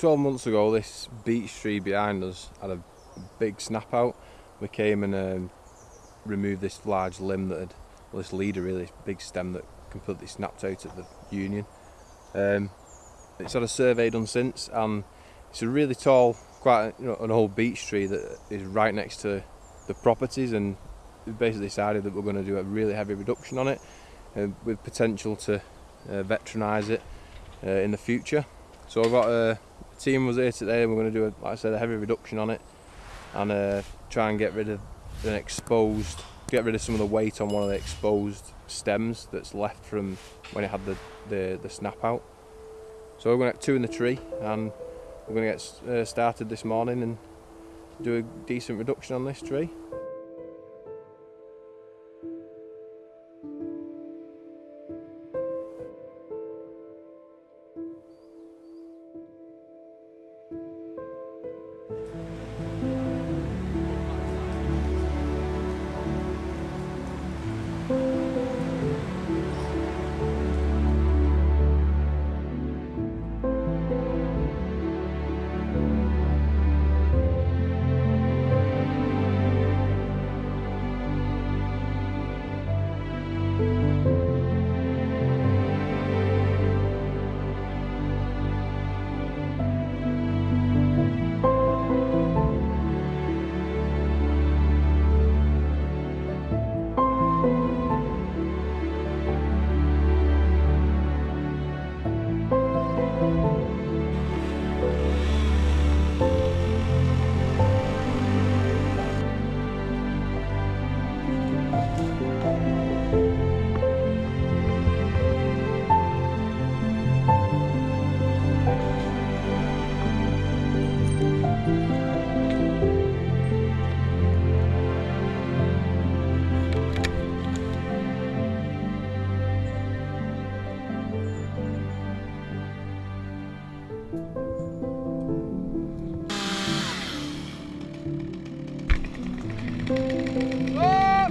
12 months ago this beech tree behind us had a big snap out. We came and um, removed this large limb that had, well this leader really, this big stem that completely snapped out at the union. Um, it's had a survey done since and it's a really tall, quite you know, an old beech tree that is right next to the properties and we basically decided that we're going to do a really heavy reduction on it uh, with potential to uh, it uh, in the future. So I've got a team was here today and we're going to do, a, like I said, a heavy reduction on it and uh, try and get rid of an exposed, get rid of some of the weight on one of the exposed stems that's left from when it had the, the, the snap out. So we're going to get two in the tree and we're going to get uh, started this morning and do a decent reduction on this tree. Whoa!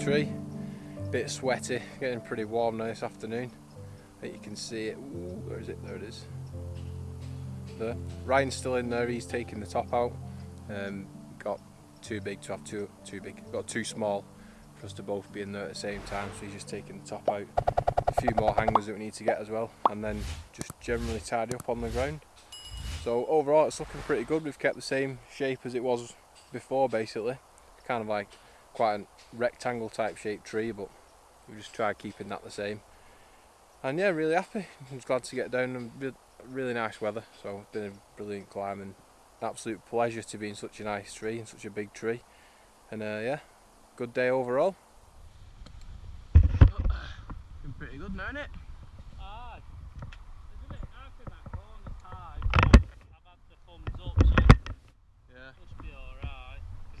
Tree. Bit sweaty, getting pretty warm now this afternoon. I think you can see it. Ooh, where is it? There it is. There. Ryan's still in there, he's taking the top out. Um, got too big to have too, too big, got too small for us to both be in there at the same time, so he's just taking the top out. A few more hangers that we need to get as well, and then just generally tidy up on the ground. So overall it's looking pretty good, we've kept the same shape as it was before basically. Kind of like quite a rectangle type shaped tree but we just tried keeping that the same. And yeah really happy. I was glad to get down and really nice weather. So it's been a brilliant climb and absolute pleasure to be in such a nice tree and such a big tree. And uh, yeah good day overall. Been pretty good now isn't it? Uh,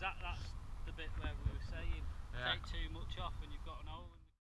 Because that, that's the bit where we were saying, Yeah. take too much off and you've got an hole.